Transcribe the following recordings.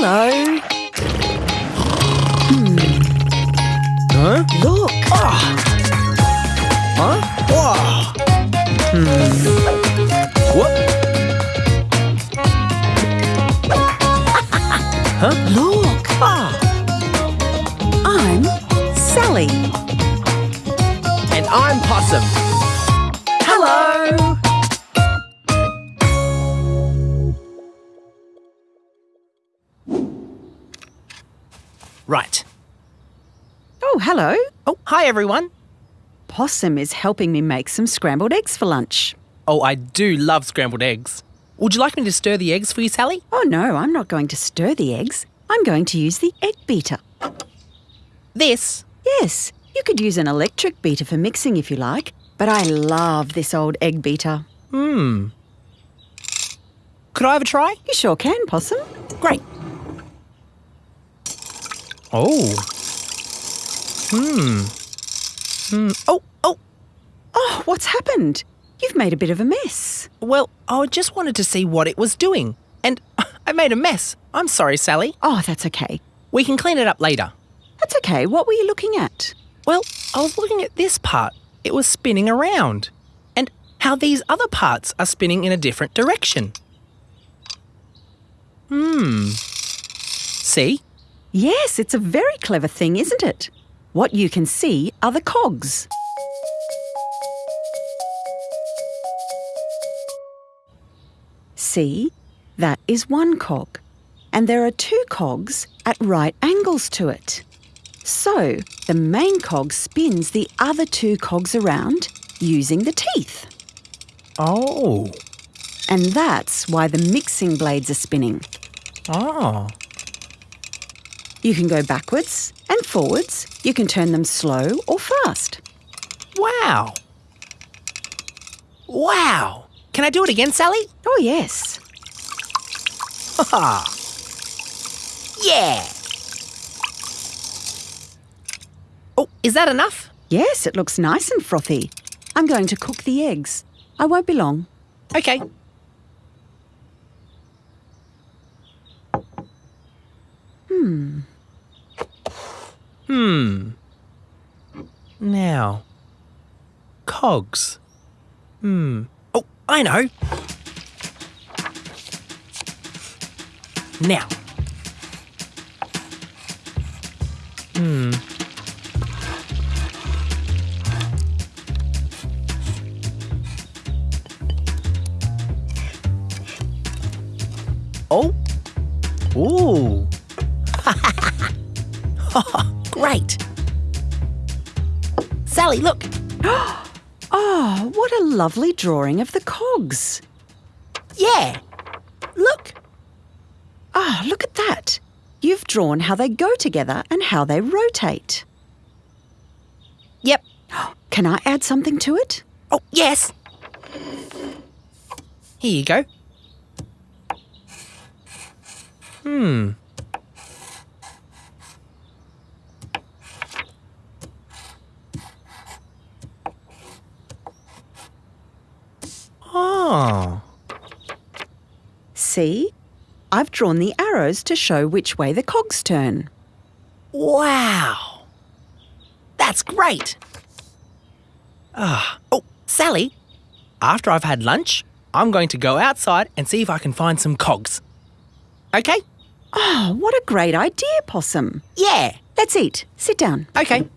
Hello. Hmm. Huh? Look. Ah. Huh? Whoa. What? huh? Look. Ah. I'm Sally. And I'm Possum. Hello. Right. Oh, hello. Oh, hi everyone. Possum is helping me make some scrambled eggs for lunch. Oh, I do love scrambled eggs. Would you like me to stir the eggs for you, Sally? Oh, no, I'm not going to stir the eggs. I'm going to use the egg beater. This? Yes, you could use an electric beater for mixing if you like, but I love this old egg beater. Hmm. Could I have a try? You sure can, Possum. Great. Oh. Hmm. Hmm. Oh, oh. Oh, what's happened? You've made a bit of a mess. Well, I just wanted to see what it was doing. And I made a mess. I'm sorry, Sally. Oh, that's okay. We can clean it up later. That's okay. What were you looking at? Well, I was looking at this part. It was spinning around. And how these other parts are spinning in a different direction. Hmm. See? Yes, it's a very clever thing, isn't it? What you can see are the cogs. See, that is one cog. And there are two cogs at right angles to it. So the main cog spins the other two cogs around using the teeth. Oh. And that's why the mixing blades are spinning. Oh. You can go backwards and forwards. You can turn them slow or fast. Wow. Wow. Can I do it again, Sally? Oh, yes. Ha Yeah. Oh, is that enough? Yes, it looks nice and frothy. I'm going to cook the eggs. I won't be long. Okay. Hmm. Hmm. Now. Cogs. Hmm. Oh, I know. Now. Hmm. Oh. Ooh. Great. Sally, look. Oh, what a lovely drawing of the cogs. Yeah. Look. Ah, look at that. You've drawn how they go together and how they rotate. Yep. Can I add something to it? Oh, yes. Here you go. Hmm. Oh. See? I've drawn the arrows to show which way the cogs turn. Wow. That's great. Ah. Oh, Sally, after I've had lunch, I'm going to go outside and see if I can find some cogs. Okay? Oh, what a great idea, Possum. Yeah. Let's eat. Sit down. Okay.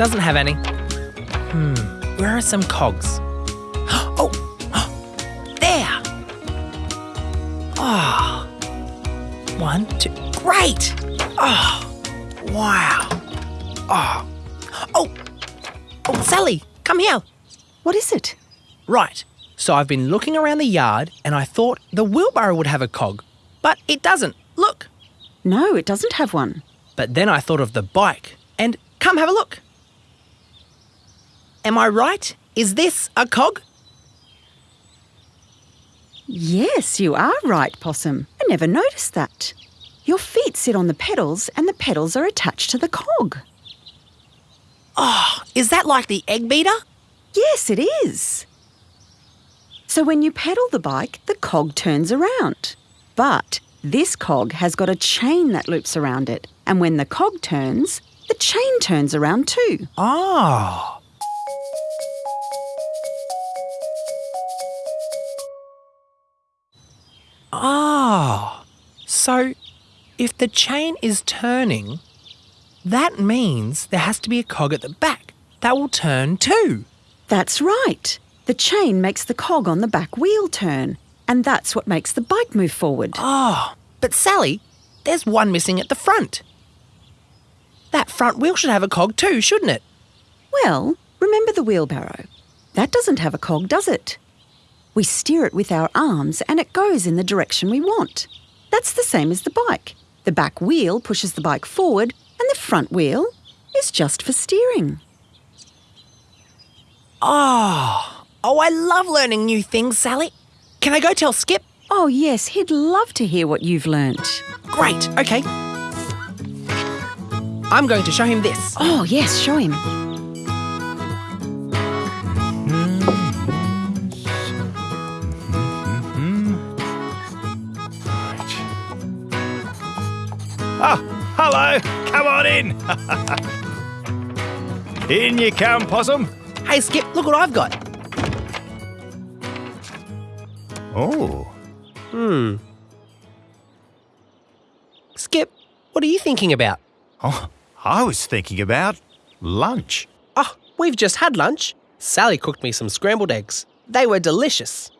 Doesn't have any. Hmm. Where are some cogs? Oh! There! Ah. One, two. Great! Oh, wow. Oh. Oh! Oh, Sally, come here. What is it? Right. So I've been looking around the yard and I thought the wheelbarrow would have a cog, but it doesn't. Look. No, it doesn't have one. But then I thought of the bike and come have a look. Am I right? Is this a cog? Yes, you are right, Possum. I never noticed that. Your feet sit on the pedals and the pedals are attached to the cog. Oh, is that like the egg beater? Yes, it is. So when you pedal the bike, the cog turns around. But this cog has got a chain that loops around it, and when the cog turns, the chain turns around too. Oh. Ah, so if the chain is turning, that means there has to be a cog at the back that will turn too. That's right. The chain makes the cog on the back wheel turn, and that's what makes the bike move forward. Oh, but Sally, there's one missing at the front. That front wheel should have a cog too, shouldn't it? Well, remember the wheelbarrow. That doesn't have a cog, does it? We steer it with our arms and it goes in the direction we want. That's the same as the bike. The back wheel pushes the bike forward and the front wheel is just for steering. Oh, oh, I love learning new things, Sally. Can I go tell Skip? Oh, yes, he'd love to hear what you've learnt. Great, okay. I'm going to show him this. Oh, yes, show him. Hello. Come on in. in you come, Possum. Hey, Skip, look what I've got. Oh, Hmm. Skip, what are you thinking about? oh, I was thinking about lunch. Oh, we've just had lunch. Sally cooked me some scrambled eggs. They were delicious.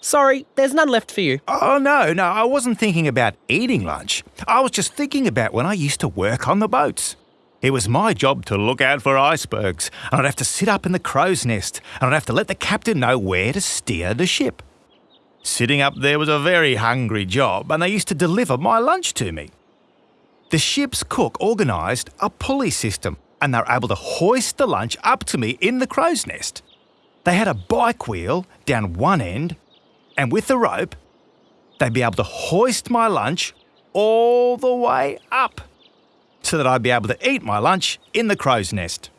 Sorry, there's none left for you. Oh, no, no, I wasn't thinking about eating lunch. I was just thinking about when I used to work on the boats. It was my job to look out for icebergs, and I'd have to sit up in the crow's nest, and I'd have to let the captain know where to steer the ship. Sitting up there was a very hungry job, and they used to deliver my lunch to me. The ship's cook organised a pulley system, and they were able to hoist the lunch up to me in the crow's nest. They had a bike wheel down one end, and with the rope, they'd be able to hoist my lunch all the way up so that I'd be able to eat my lunch in the crow's nest.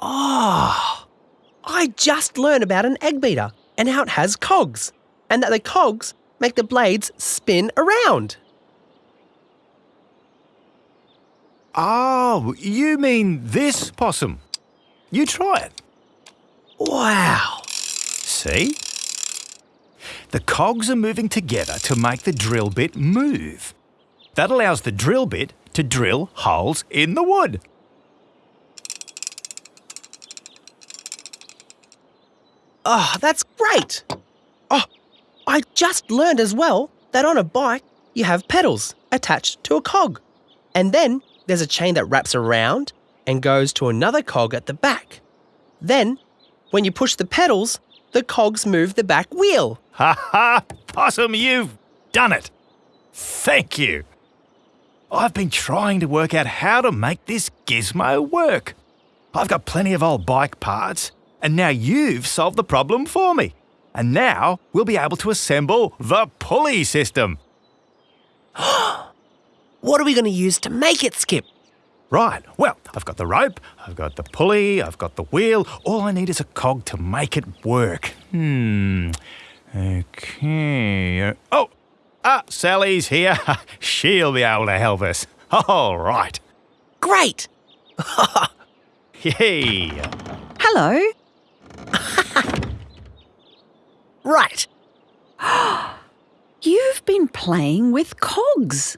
Oh, I just learned about an egg beater and how it has cogs, and that the cogs make the blades spin around. Oh, you mean this possum? You try it. Wow. See? The cogs are moving together to make the drill bit move. That allows the drill bit to drill holes in the wood. Oh, that's great. Oh, I just learned as well that on a bike you have pedals attached to a cog. And then there's a chain that wraps around and goes to another cog at the back. Then, when you push the pedals, the cogs move the back wheel. Ha ha! Possum, you've done it! Thank you! I've been trying to work out how to make this gizmo work. I've got plenty of old bike parts, and now you've solved the problem for me. And now we'll be able to assemble the pulley system. What are we going to use to make it skip? Right, well, I've got the rope, I've got the pulley, I've got the wheel. All I need is a cog to make it work. Hmm. Okay. Oh, ah, Sally's here. She'll be able to help us. All right. Great! Yay. Hello. Right. You've been playing with cogs.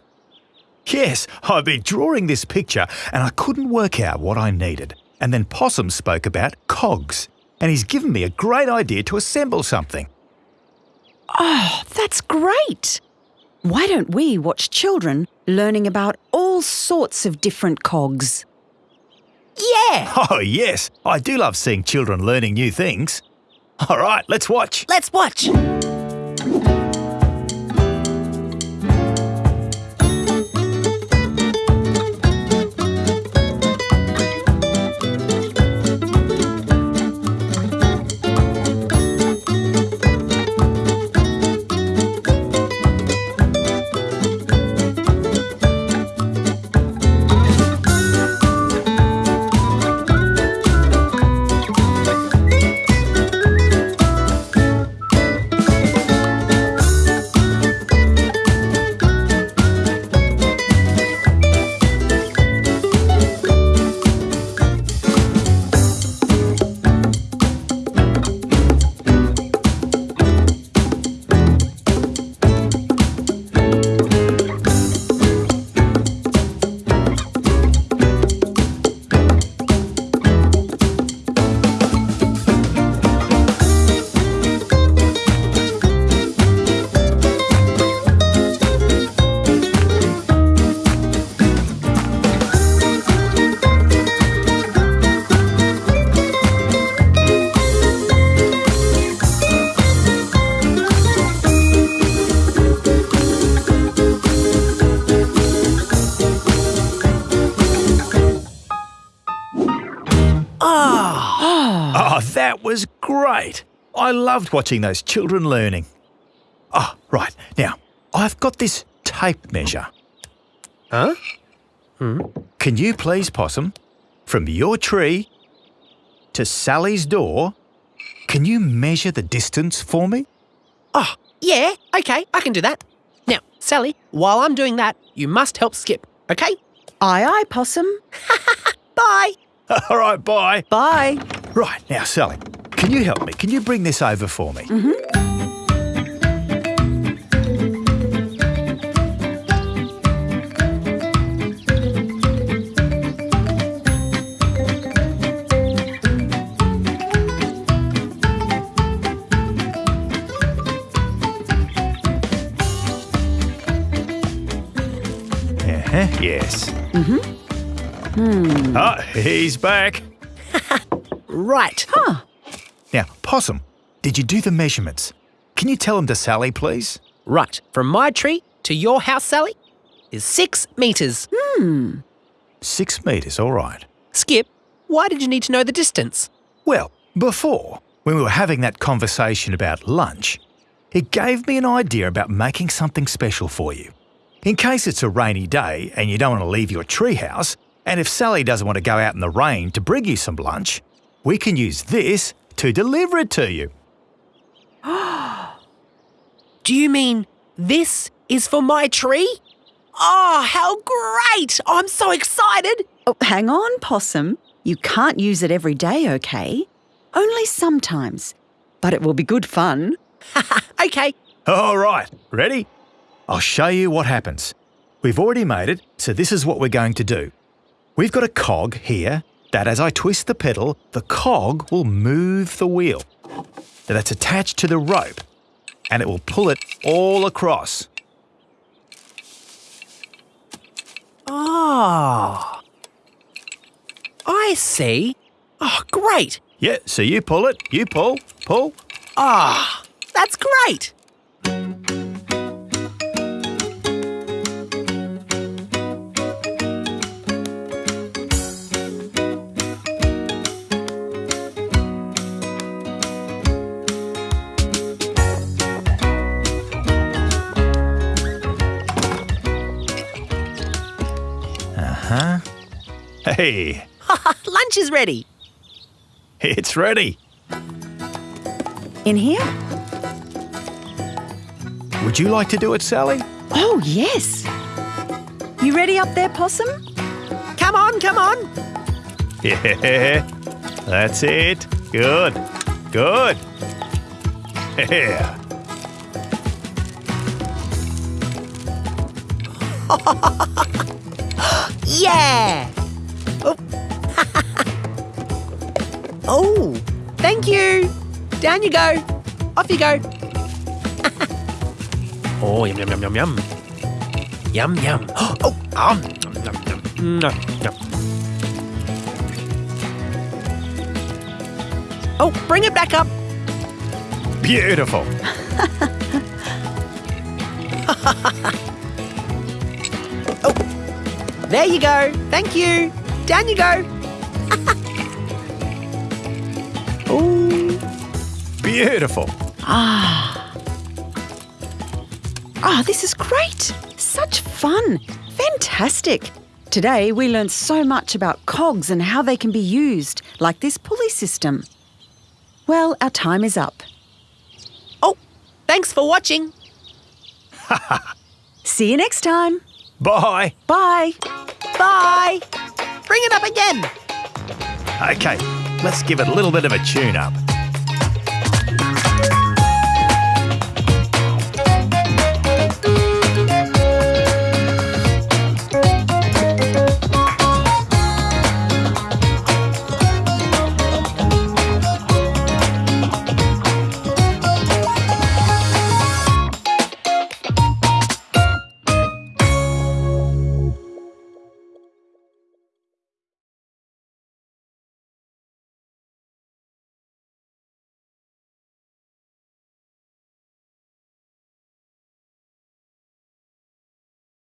Yes, I've been drawing this picture and I couldn't work out what I needed. And then Possum spoke about cogs, and he's given me a great idea to assemble something. Oh, that's great. Why don't we watch children learning about all sorts of different cogs? Yeah! Oh, yes, I do love seeing children learning new things. All right, let's watch. Let's watch. Oh, that was great. I loved watching those children learning. Oh, right. Now, I've got this tape measure. Huh? Hmm? Can you please, Possum, from your tree to Sally's door, can you measure the distance for me? Oh, yeah, okay, I can do that. Now, Sally, while I'm doing that, you must help Skip, okay? Aye, aye, Possum. Bye. All right, bye. Bye. Right, now, Sally, can you help me? Can you bring this over for me? Uh-huh, yes. Mm-hmm. Oh, he's back. Right. Now, Possum, did you do the measurements? Can you tell them to Sally, please? Right. From my tree to your house, Sally, is six metres. Hmm. Six metres, all right. Skip, why did you need to know the distance? Well, before, when we were having that conversation about lunch, it gave me an idea about making something special for you. In case it's a rainy day and you don't want to leave your treehouse, and if Sally doesn't want to go out in the rain to bring you some lunch, we can use this to deliver it to you. Do you mean this is for my tree? Oh, how great! I'm so excited. Oh, hang on, Possum. You can't use it every day, okay? Only sometimes. But it will be good fun. Okay. All right, ready? I'll show you what happens. We've already made it, so this is what we're going to do. We've got a cog here that as I twist the pedal, the cog will move the wheel. That's attached to the rope and it will pull it all across. Oh. I see. Oh, great. Yeah, so you pull it, you pull, pull. Ah, that's great. Hey, Lunch is ready. it's ready. In here? Would you like to do it, Sally? Oh, yes. You ready up there, Possum? Come on, come on. Yeah, that's it. Good, good. Yeah. Yeah. Oh, thank you. Down you go. Off you go. oh, yum, yum, yum, yum, yum. Yum, yum. Oh, um, yum, yum, yum. Nom, yum. Oh, bring it back up. Beautiful. Oh, there you go. Thank you. Down you go. Beautiful. Ah, Ah, this is great. Such fun. Fantastic. Today we learned so much about cogs and how they can be used, like this pulley system. Well, our time is up. oh, thanks for watching. See you next time. Bye. Bye. Bye. Bring it up again. Okay, let's give it a little bit of a tune up.